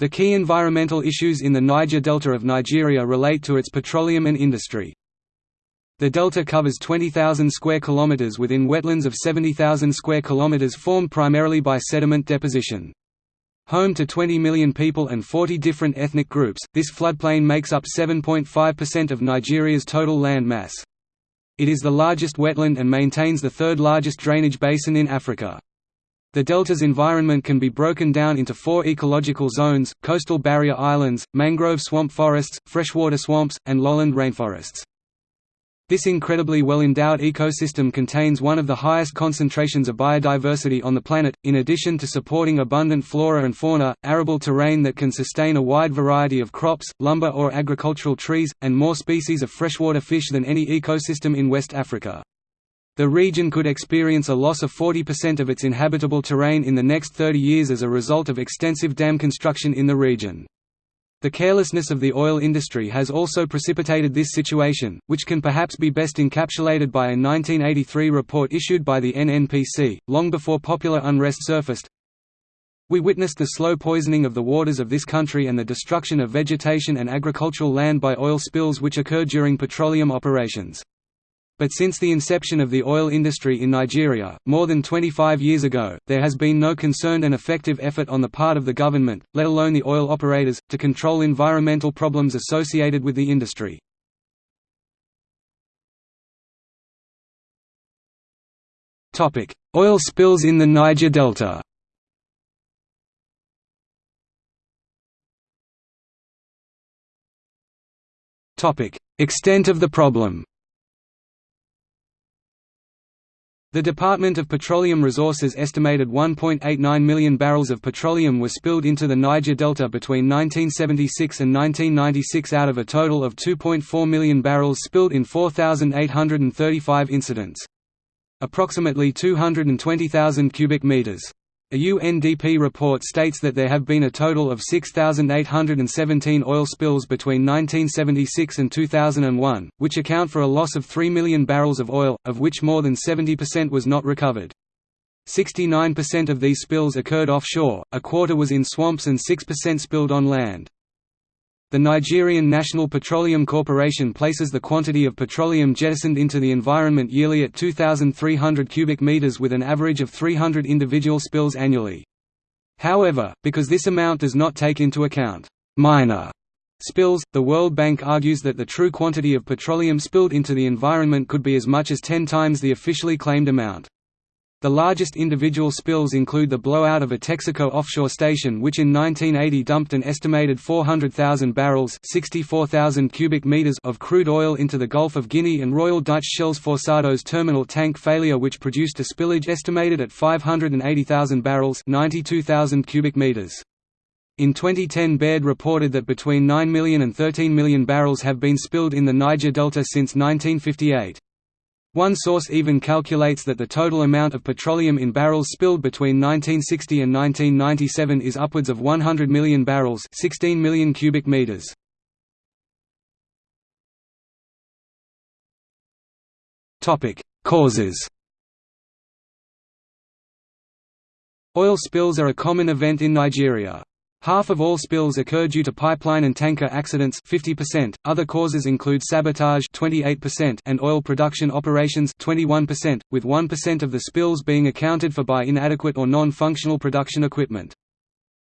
The key environmental issues in the Niger Delta of Nigeria relate to its petroleum and industry. The delta covers 20,000 square kilometers within wetlands of 70,000 square kilometers formed primarily by sediment deposition. Home to 20 million people and 40 different ethnic groups, this floodplain makes up 7.5% of Nigeria's total land mass. It is the largest wetland and maintains the third largest drainage basin in Africa. The delta's environment can be broken down into four ecological zones, coastal barrier islands, mangrove swamp forests, freshwater swamps, and lowland rainforests. This incredibly well-endowed ecosystem contains one of the highest concentrations of biodiversity on the planet, in addition to supporting abundant flora and fauna, arable terrain that can sustain a wide variety of crops, lumber or agricultural trees, and more species of freshwater fish than any ecosystem in West Africa. The region could experience a loss of 40% of its inhabitable terrain in the next 30 years as a result of extensive dam construction in the region. The carelessness of the oil industry has also precipitated this situation, which can perhaps be best encapsulated by a 1983 report issued by the NNPC, long before popular unrest surfaced. We witnessed the slow poisoning of the waters of this country and the destruction of vegetation and agricultural land by oil spills which occur during petroleum operations. But since the inception of the oil industry in Nigeria, more than 25 years ago, there has been no concerned and effective effort on the part of the government, let alone the oil operators, to control environmental problems associated with the industry. Oil spills in the Niger Delta Extent of the problem The Department of Petroleum Resources estimated 1.89 million barrels of petroleum were spilled into the Niger Delta between 1976 and 1996 out of a total of 2.4 million barrels spilled in 4,835 incidents. Approximately 220,000 cubic meters a UNDP report states that there have been a total of 6,817 oil spills between 1976 and 2001, which account for a loss of 3 million barrels of oil, of which more than 70% was not recovered. 69% of these spills occurred offshore, a quarter was in swamps and 6% spilled on land. The Nigerian National Petroleum Corporation places the quantity of petroleum jettisoned into the environment yearly at 2,300 cubic meters with an average of 300 individual spills annually. However, because this amount does not take into account minor spills, the World Bank argues that the true quantity of petroleum spilled into the environment could be as much as 10 times the officially claimed amount. The largest individual spills include the blowout of a Texaco offshore station which in 1980 dumped an estimated 400,000 barrels 64,000 cubic meters of crude oil into the Gulf of Guinea and Royal Dutch Shell's Forcados terminal tank failure which produced a spillage estimated at 580,000 barrels 92,000 cubic meters. In 2010 Baird reported that between 9 million and 13 million barrels have been spilled in the Niger Delta since 1958. One source even calculates that the total amount of petroleum in barrels spilled between 1960 and 1997 is upwards of 100 million barrels 16 million cubic meters. Causes Oil spills are a common event in Nigeria. Half of all spills occur due to pipeline and tanker accidents 50%, other causes include sabotage 28% and oil production operations 21%, with 1% of the spills being accounted for by inadequate or non-functional production equipment.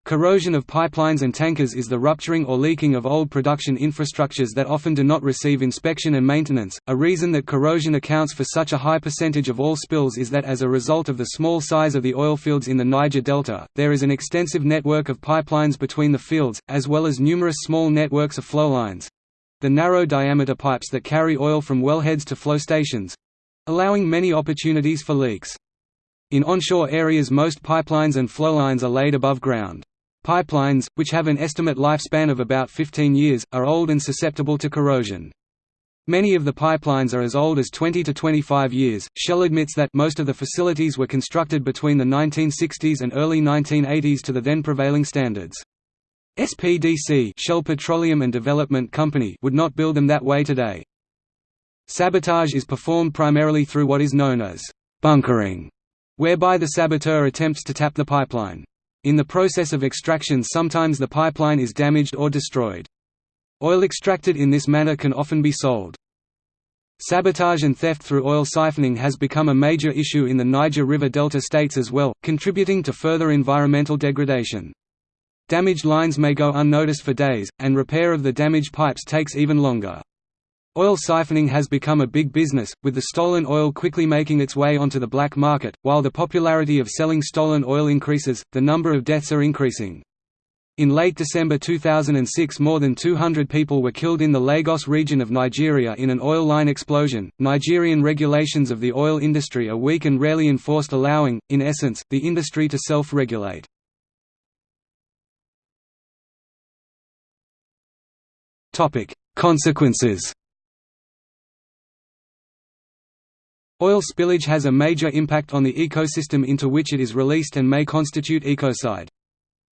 Corrosion of pipelines and tankers is the rupturing or leaking of old production infrastructures that often do not receive inspection and maintenance. A reason that corrosion accounts for such a high percentage of all spills is that as a result of the small size of the oil fields in the Niger Delta, there is an extensive network of pipelines between the fields, as well as numerous small networks of flowlines the narrow diameter pipes that carry oil from wellheads to flow stations allowing many opportunities for leaks. In onshore areas most pipelines and flowlines are laid above ground. Pipelines, which have an estimate lifespan of about 15 years, are old and susceptible to corrosion. Many of the pipelines are as old as 20 to 25 years. Shell admits that most of the facilities were constructed between the 1960s and early 1980s to the then prevailing standards. SPDC Shell Petroleum and Development Company would not build them that way today. Sabotage is performed primarily through what is known as bunkering, whereby the saboteur attempts to tap the pipeline. In the process of extraction sometimes the pipeline is damaged or destroyed. Oil extracted in this manner can often be sold. Sabotage and theft through oil siphoning has become a major issue in the Niger River Delta states as well, contributing to further environmental degradation. Damaged lines may go unnoticed for days, and repair of the damaged pipes takes even longer. Oil siphoning has become a big business, with the stolen oil quickly making its way onto the black market. While the popularity of selling stolen oil increases, the number of deaths are increasing. In late December 2006, more than 200 people were killed in the Lagos region of Nigeria in an oil line explosion. Nigerian regulations of the oil industry are weak and rarely enforced, allowing, in essence, the industry to self regulate. Consequences Oil spillage has a major impact on the ecosystem into which it is released and may constitute ecocide.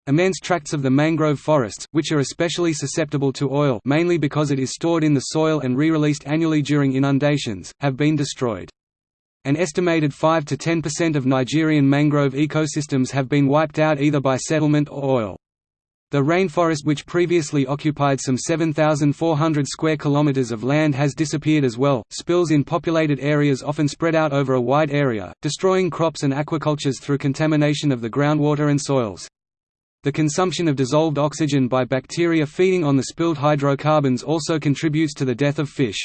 Immense tracts of the mangrove forests, which are especially susceptible to oil mainly because it is stored in the soil and re-released annually during inundations, have been destroyed. An estimated 5–10% of Nigerian mangrove ecosystems have been wiped out either by settlement or oil. The rainforest which previously occupied some 7,400 square kilometers of land has disappeared as well. Spills in populated areas often spread out over a wide area, destroying crops and aquacultures through contamination of the groundwater and soils. The consumption of dissolved oxygen by bacteria feeding on the spilled hydrocarbons also contributes to the death of fish.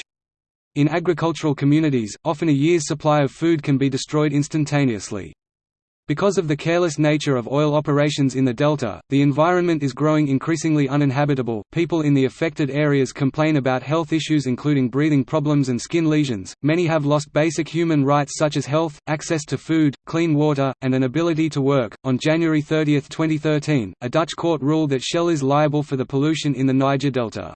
In agricultural communities, often a year's supply of food can be destroyed instantaneously. Because of the careless nature of oil operations in the delta, the environment is growing increasingly uninhabitable. People in the affected areas complain about health issues including breathing problems and skin lesions. Many have lost basic human rights such as health, access to food, clean water, and an ability to work. On January 30, 2013, a Dutch court ruled that Shell is liable for the pollution in the Niger Delta.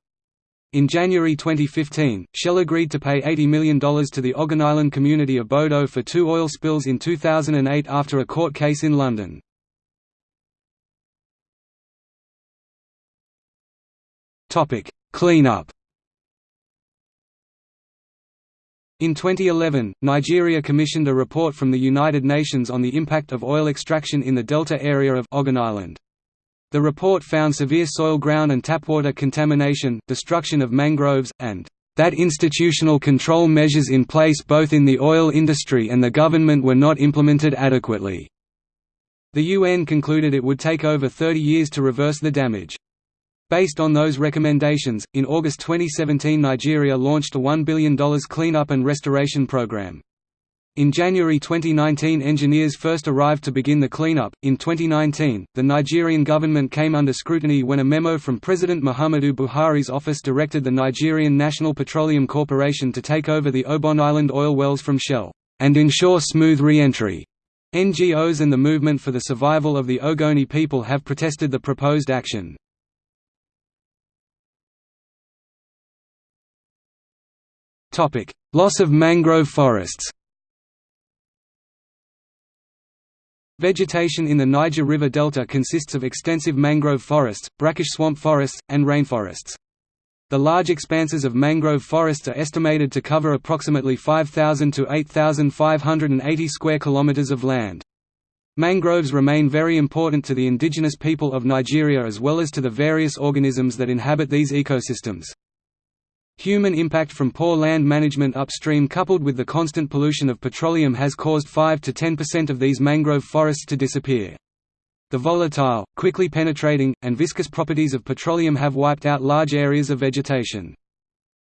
In January 2015, Shell agreed to pay $80 million to the Ogoniland community of Bodo for two oil spills in 2008 after a court case in London. Cleanup In 2011, Nigeria commissioned a report from the United Nations on the impact of oil extraction in the delta area of Ogoniland. The report found severe soil ground and tapwater contamination, destruction of mangroves, and that institutional control measures in place both in the oil industry and the government were not implemented adequately. The UN concluded it would take over 30 years to reverse the damage. Based on those recommendations, in August 2017 Nigeria launched a $1 billion cleanup and restoration program. In January 2019 engineers first arrived to begin the cleanup. In 2019, the Nigerian government came under scrutiny when a memo from President Muhammadu Buhari's office directed the Nigerian National Petroleum Corporation to take over the Obon Island oil wells from Shell, and ensure smooth re-entry. NGOs and the Movement for the Survival of the Ogoni People have protested the proposed action. Loss of mangrove forests Vegetation in the Niger River Delta consists of extensive mangrove forests, brackish swamp forests, and rainforests. The large expanses of mangrove forests are estimated to cover approximately 5,000 to 8,580 square kilometers of land. Mangroves remain very important to the indigenous people of Nigeria as well as to the various organisms that inhabit these ecosystems. Human impact from poor land management upstream coupled with the constant pollution of petroleum has caused 5 to 10% of these mangrove forests to disappear. The volatile, quickly penetrating, and viscous properties of petroleum have wiped out large areas of vegetation.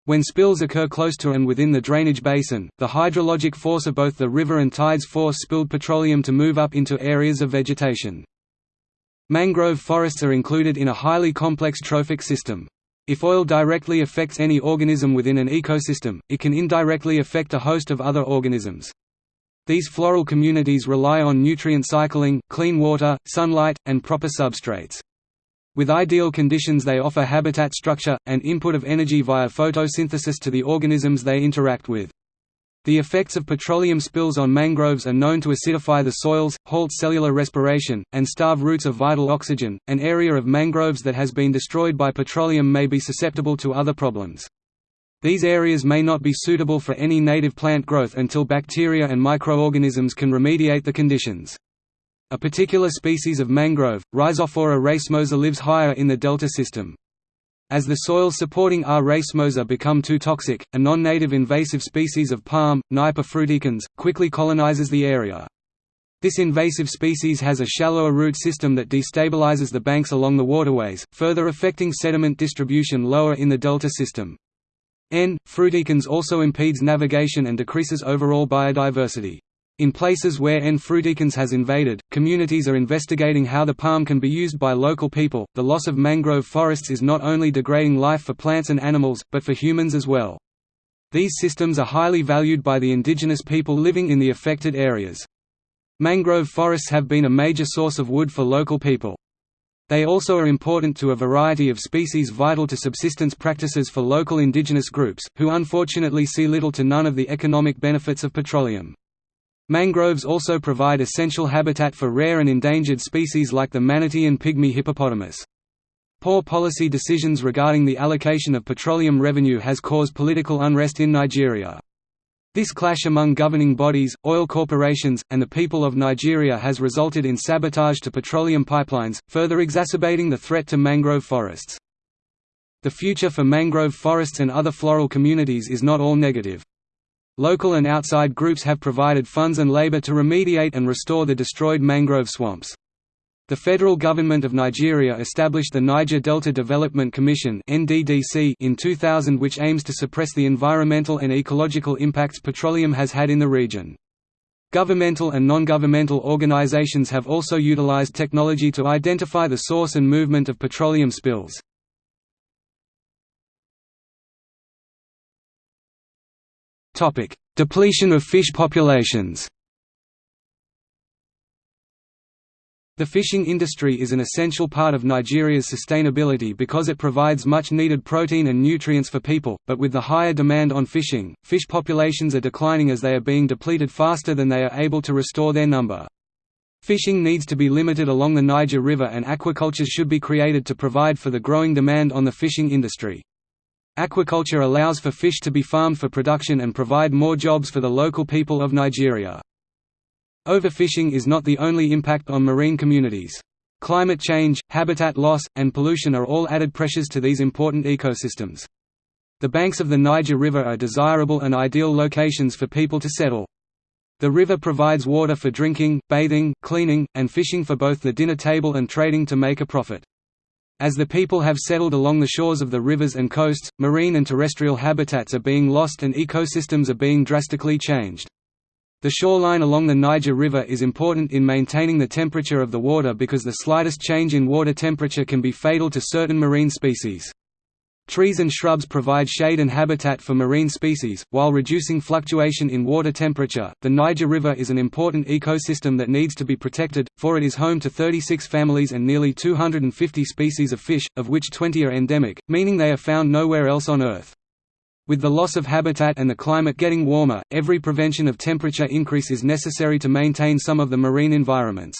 When spills occur close to and within the drainage basin, the hydrologic force of both the river and tides force spilled petroleum to move up into areas of vegetation. Mangrove forests are included in a highly complex trophic system. If oil directly affects any organism within an ecosystem, it can indirectly affect a host of other organisms. These floral communities rely on nutrient cycling, clean water, sunlight, and proper substrates. With ideal conditions they offer habitat structure, and input of energy via photosynthesis to the organisms they interact with. The effects of petroleum spills on mangroves are known to acidify the soils, halt cellular respiration, and starve roots of vital oxygen. An area of mangroves that has been destroyed by petroleum may be susceptible to other problems. These areas may not be suitable for any native plant growth until bacteria and microorganisms can remediate the conditions. A particular species of mangrove, Rhizophora racemosa lives higher in the delta system. As the soils supporting R. racemosa become too toxic, a non-native invasive species of palm, Nypa fruticans, quickly colonizes the area. This invasive species has a shallower root system that destabilizes the banks along the waterways, further affecting sediment distribution lower in the delta system. N. fruticans also impedes navigation and decreases overall biodiversity. In places where N. fruticans has invaded, communities are investigating how the palm can be used by local people. The loss of mangrove forests is not only degrading life for plants and animals, but for humans as well. These systems are highly valued by the indigenous people living in the affected areas. Mangrove forests have been a major source of wood for local people. They also are important to a variety of species vital to subsistence practices for local indigenous groups, who unfortunately see little to none of the economic benefits of petroleum. Mangroves also provide essential habitat for rare and endangered species like the manatee and pygmy hippopotamus. Poor policy decisions regarding the allocation of petroleum revenue has caused political unrest in Nigeria. This clash among governing bodies, oil corporations, and the people of Nigeria has resulted in sabotage to petroleum pipelines, further exacerbating the threat to mangrove forests. The future for mangrove forests and other floral communities is not all negative. Local and outside groups have provided funds and labor to remediate and restore the destroyed mangrove swamps. The federal government of Nigeria established the Niger Delta Development Commission in 2000 which aims to suppress the environmental and ecological impacts petroleum has had in the region. Governmental and non-governmental organizations have also utilized technology to identify the source and movement of petroleum spills. Topic: Depletion of fish populations. The fishing industry is an essential part of Nigeria's sustainability because it provides much needed protein and nutrients for people, but with the higher demand on fishing, fish populations are declining as they are being depleted faster than they are able to restore their number. Fishing needs to be limited along the Niger River and aquaculture should be created to provide for the growing demand on the fishing industry. Aquaculture allows for fish to be farmed for production and provide more jobs for the local people of Nigeria. Overfishing is not the only impact on marine communities. Climate change, habitat loss, and pollution are all added pressures to these important ecosystems. The banks of the Niger River are desirable and ideal locations for people to settle. The river provides water for drinking, bathing, cleaning, and fishing for both the dinner table and trading to make a profit. As the people have settled along the shores of the rivers and coasts, marine and terrestrial habitats are being lost and ecosystems are being drastically changed. The shoreline along the Niger River is important in maintaining the temperature of the water because the slightest change in water temperature can be fatal to certain marine species. Trees and shrubs provide shade and habitat for marine species, while reducing fluctuation in water temperature. The Niger River is an important ecosystem that needs to be protected, for it is home to 36 families and nearly 250 species of fish, of which 20 are endemic, meaning they are found nowhere else on Earth. With the loss of habitat and the climate getting warmer, every prevention of temperature increase is necessary to maintain some of the marine environments.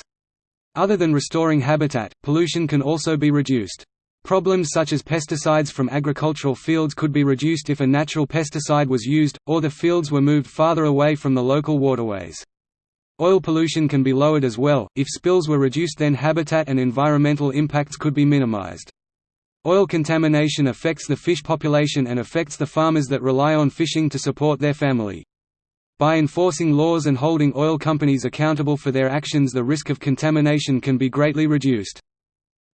Other than restoring habitat, pollution can also be reduced. Problems such as pesticides from agricultural fields could be reduced if a natural pesticide was used, or the fields were moved farther away from the local waterways. Oil pollution can be lowered as well, if spills were reduced then habitat and environmental impacts could be minimized. Oil contamination affects the fish population and affects the farmers that rely on fishing to support their family. By enforcing laws and holding oil companies accountable for their actions the risk of contamination can be greatly reduced.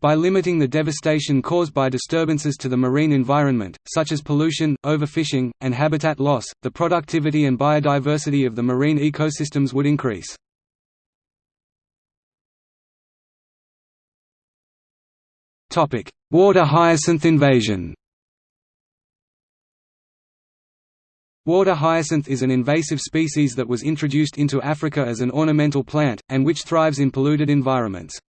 By limiting the devastation caused by disturbances to the marine environment, such as pollution, overfishing, and habitat loss, the productivity and biodiversity of the marine ecosystems would increase. Water hyacinth invasion Water hyacinth is an invasive species that was introduced into Africa as an ornamental plant, and which thrives in polluted environments.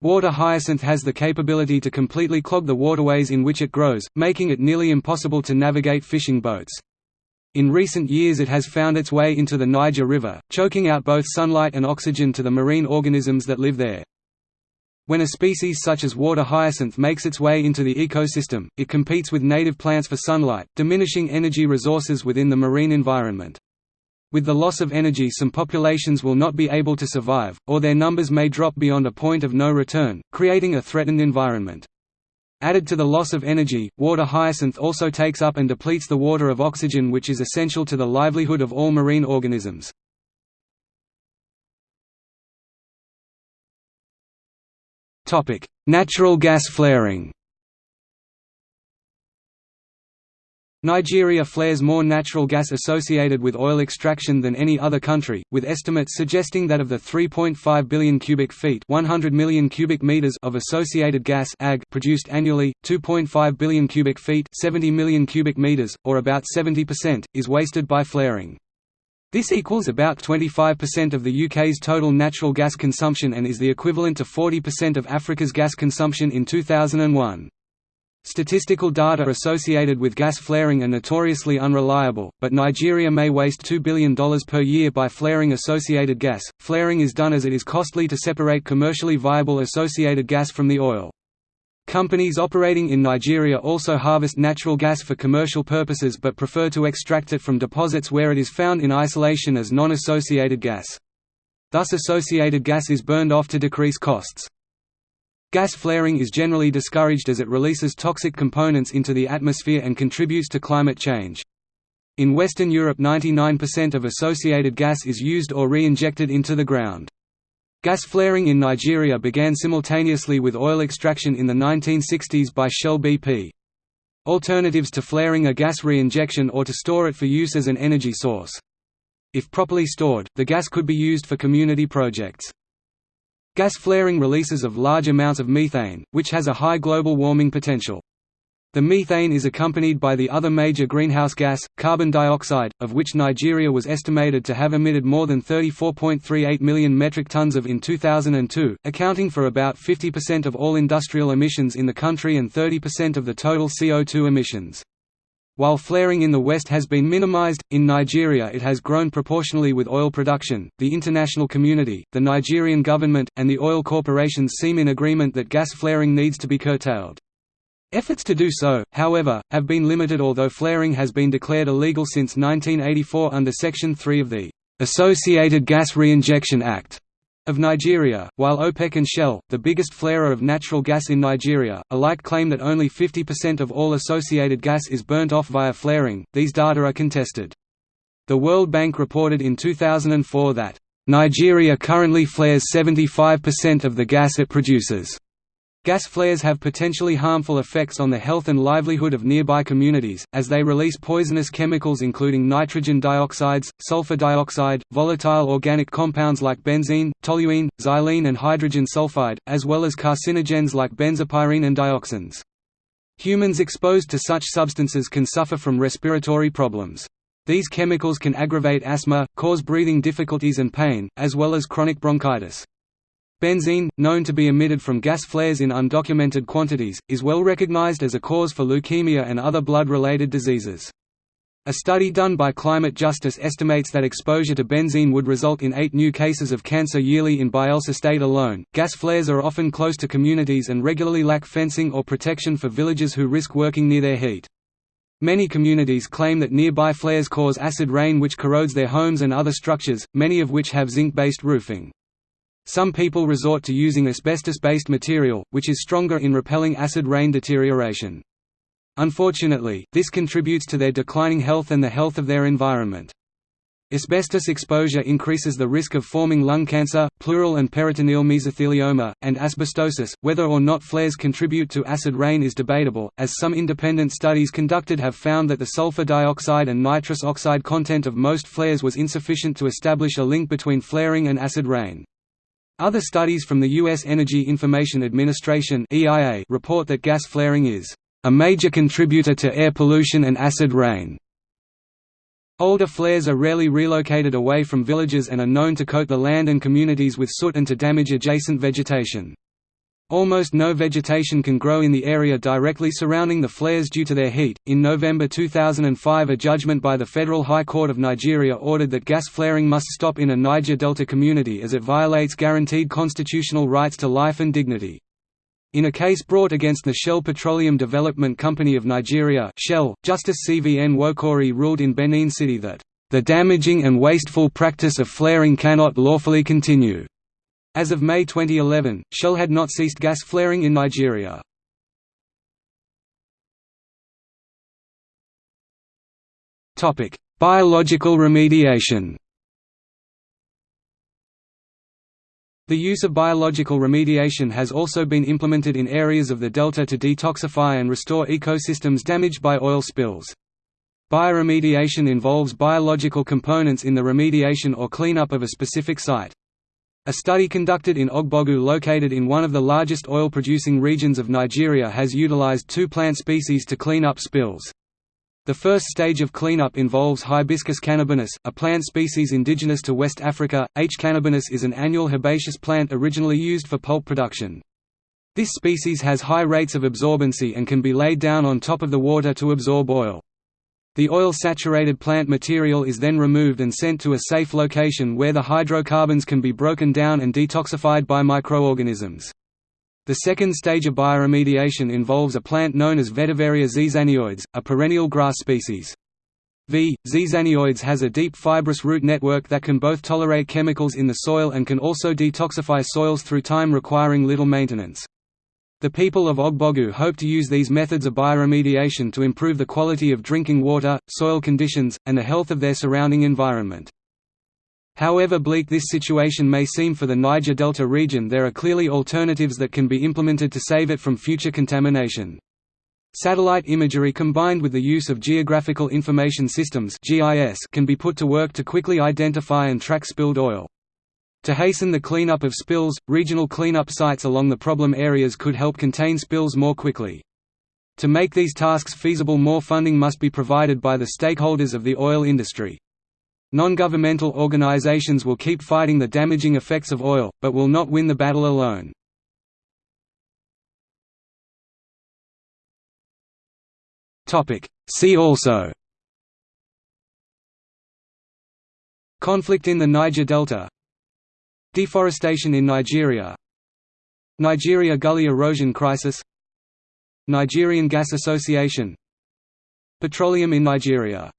Water hyacinth has the capability to completely clog the waterways in which it grows, making it nearly impossible to navigate fishing boats. In recent years it has found its way into the Niger River, choking out both sunlight and oxygen to the marine organisms that live there. When a species such as water hyacinth makes its way into the ecosystem, it competes with native plants for sunlight, diminishing energy resources within the marine environment. With the loss of energy some populations will not be able to survive, or their numbers may drop beyond a point of no return, creating a threatened environment. Added to the loss of energy, water hyacinth also takes up and depletes the water of oxygen which is essential to the livelihood of all marine organisms. Natural gas flaring Nigeria flares more natural gas associated with oil extraction than any other country, with estimates suggesting that of the 3.5 billion cubic feet 100 million cubic meters of associated gas ag produced annually, 2.5 billion cubic feet 70 million cubic meters, or about 70%, is wasted by flaring. This equals about 25% of the UK's total natural gas consumption and is the equivalent to 40% of Africa's gas consumption in 2001. Statistical data associated with gas flaring are notoriously unreliable, but Nigeria may waste $2 billion per year by flaring associated gas. Flaring is done as it is costly to separate commercially viable associated gas from the oil. Companies operating in Nigeria also harvest natural gas for commercial purposes but prefer to extract it from deposits where it is found in isolation as non-associated gas. Thus associated gas is burned off to decrease costs. Gas flaring is generally discouraged as it releases toxic components into the atmosphere and contributes to climate change. In Western Europe 99% of associated gas is used or re-injected into the ground. Gas flaring in Nigeria began simultaneously with oil extraction in the 1960s by Shell BP. Alternatives to flaring are gas reinjection or to store it for use as an energy source. If properly stored, the gas could be used for community projects. Gas flaring releases of large amounts of methane, which has a high global warming potential. The methane is accompanied by the other major greenhouse gas, carbon dioxide, of which Nigeria was estimated to have emitted more than 34.38 million metric tons of in 2002, accounting for about 50% of all industrial emissions in the country and 30% of the total CO2 emissions. While flaring in the West has been minimized, in Nigeria it has grown proportionally with oil production. The international community, the Nigerian government, and the oil corporations seem in agreement that gas flaring needs to be curtailed. Efforts to do so, however, have been limited although flaring has been declared illegal since 1984 under Section 3 of the "'Associated Gas Reinjection Act' of Nigeria, while OPEC and Shell, the biggest flarer of natural gas in Nigeria, alike claim that only 50% of all associated gas is burnt off via flaring, these data are contested. The World Bank reported in 2004 that, "...Nigeria currently flares 75% of the gas it produces." Gas flares have potentially harmful effects on the health and livelihood of nearby communities, as they release poisonous chemicals including nitrogen dioxides, sulfur dioxide, volatile organic compounds like benzene, toluene, xylene and hydrogen sulfide, as well as carcinogens like benzopyrene and dioxins. Humans exposed to such substances can suffer from respiratory problems. These chemicals can aggravate asthma, cause breathing difficulties and pain, as well as chronic bronchitis. Benzene, known to be emitted from gas flares in undocumented quantities, is well recognized as a cause for leukemia and other blood-related diseases. A study done by Climate Justice estimates that exposure to benzene would result in eight new cases of cancer yearly in Bayelsa State alone. Gas flares are often close to communities and regularly lack fencing or protection for villagers who risk working near their heat. Many communities claim that nearby flares cause acid rain which corrodes their homes and other structures, many of which have zinc-based roofing. Some people resort to using asbestos-based material, which is stronger in repelling acid rain deterioration. Unfortunately, this contributes to their declining health and the health of their environment. Asbestos exposure increases the risk of forming lung cancer, pleural and peritoneal mesothelioma, and asbestosis. Whether or not flares contribute to acid rain is debatable, as some independent studies conducted have found that the sulfur dioxide and nitrous oxide content of most flares was insufficient to establish a link between flaring and acid rain. Other studies from the U.S. Energy Information Administration (EIA) report that gas flaring is a major contributor to air pollution and acid rain. Older flares are rarely relocated away from villages and are known to coat the land and communities with soot and to damage adjacent vegetation. Almost no vegetation can grow in the area directly surrounding the flares due to their heat. In November 2005, a judgment by the Federal High Court of Nigeria ordered that gas flaring must stop in a Niger Delta community as it violates guaranteed constitutional rights to life and dignity. In a case brought against the Shell Petroleum Development Company of Nigeria Shell, Justice C. V. Nwokorie ruled in Benin City that "...the damaging and wasteful practice of flaring cannot lawfully continue." As of May 2011, Shell had not ceased gas flaring in Nigeria. Biological remediation The use of biological remediation has also been implemented in areas of the delta to detoxify and restore ecosystems damaged by oil spills. Bioremediation involves biological components in the remediation or cleanup of a specific site. A study conducted in Ogbogu located in one of the largest oil-producing regions of Nigeria has utilized two plant species to clean up spills. The first stage of cleanup involves Hibiscus cannabinus, a plant species indigenous to West Africa. H. cannabinus is an annual herbaceous plant originally used for pulp production. This species has high rates of absorbency and can be laid down on top of the water to absorb oil. The oil-saturated plant material is then removed and sent to a safe location where the hydrocarbons can be broken down and detoxified by microorganisms. The second stage of bioremediation involves a plant known as Vetiveria zizanioides, a perennial grass species. V. zizanioides has a deep fibrous root network that can both tolerate chemicals in the soil and can also detoxify soils through time requiring little maintenance. The people of Ogbogu hope to use these methods of bioremediation to improve the quality of drinking water, soil conditions, and the health of their surrounding environment. However bleak this situation may seem for the Niger Delta region there are clearly alternatives that can be implemented to save it from future contamination. Satellite imagery combined with the use of Geographical Information Systems can be put to work to quickly identify and track spilled oil. To hasten the cleanup of spills, regional cleanup sites along the problem areas could help contain spills more quickly. To make these tasks feasible more funding must be provided by the stakeholders of the oil industry. Non-governmental organizations will keep fighting the damaging effects of oil, but will not win the battle alone. See also Conflict in the Niger Delta Deforestation in Nigeria. Nigeria Gully erosion crisis. Nigerian Gas Association. Petroleum in Nigeria